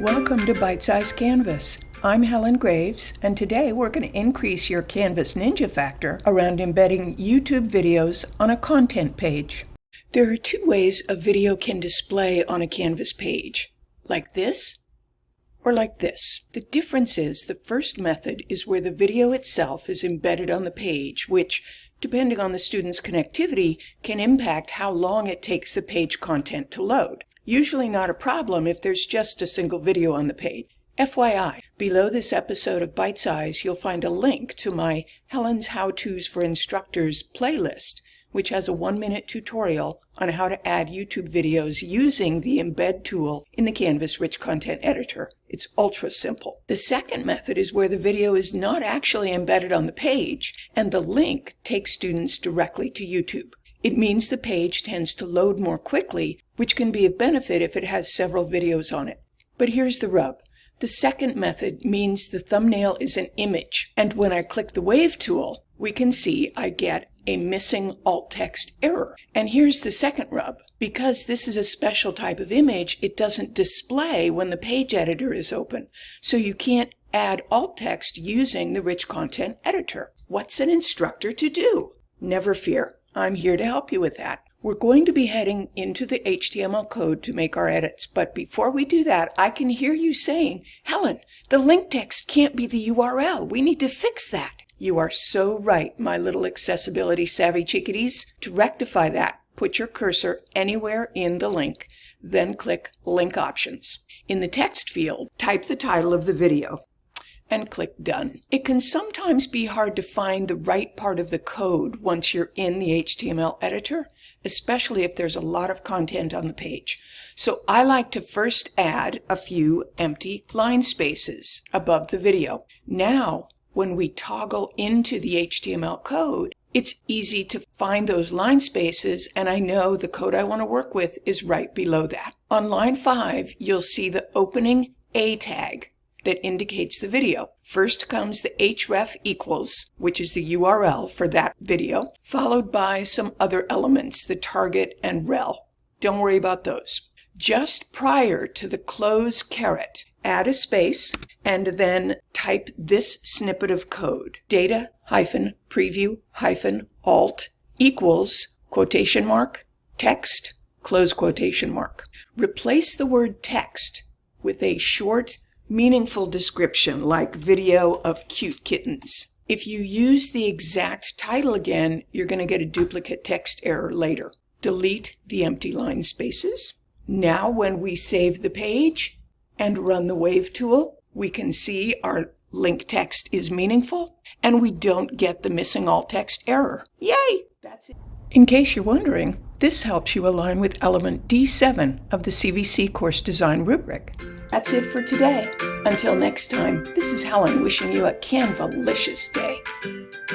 Welcome to Bite Size Canvas. I'm Helen Graves, and today we're going to increase your Canvas Ninja factor around embedding YouTube videos on a content page. There are two ways a video can display on a Canvas page, like this or like this. The difference is the first method is where the video itself is embedded on the page, which, depending on the student's connectivity, can impact how long it takes the page content to load. Usually not a problem if there's just a single video on the page. FYI, below this episode of Bite Size, you'll find a link to my Helen's How-Tos for Instructors playlist, which has a one-minute tutorial on how to add YouTube videos using the Embed tool in the Canvas Rich Content Editor. It's ultra simple. The second method is where the video is not actually embedded on the page, and the link takes students directly to YouTube. It means the page tends to load more quickly, which can be of benefit if it has several videos on it. But here's the rub. The second method means the thumbnail is an image, and when I click the Wave tool, we can see I get a missing alt text error. And here's the second rub. Because this is a special type of image, it doesn't display when the page editor is open. So you can't add alt text using the Rich Content Editor. What's an instructor to do? Never fear. I'm here to help you with that. We're going to be heading into the HTML code to make our edits, but before we do that, I can hear you saying, Helen, the link text can't be the URL. We need to fix that. You are so right, my little accessibility savvy chickadees. To rectify that, put your cursor anywhere in the link, then click Link Options. In the text field, type the title of the video and click Done. It can sometimes be hard to find the right part of the code once you're in the HTML editor, especially if there's a lot of content on the page. So I like to first add a few empty line spaces above the video. Now, when we toggle into the HTML code, it's easy to find those line spaces and I know the code I want to work with is right below that. On line 5, you'll see the opening A tag that indicates the video. First comes the href equals, which is the URL for that video, followed by some other elements, the target and rel. Don't worry about those. Just prior to the close caret, add a space and then type this snippet of code. Data hyphen preview hyphen alt equals quotation mark text close quotation mark. Replace the word text with a short meaningful description like video of cute kittens. If you use the exact title again, you're going to get a duplicate text error later. Delete the empty line spaces. Now when we save the page and run the Wave tool, we can see our link text is meaningful and we don't get the missing alt text error. Yay! That's it. In case you're wondering, this helps you align with element D7 of the CVC course design rubric. That's it for today. Until next time, this is Helen wishing you a Canvalicious day.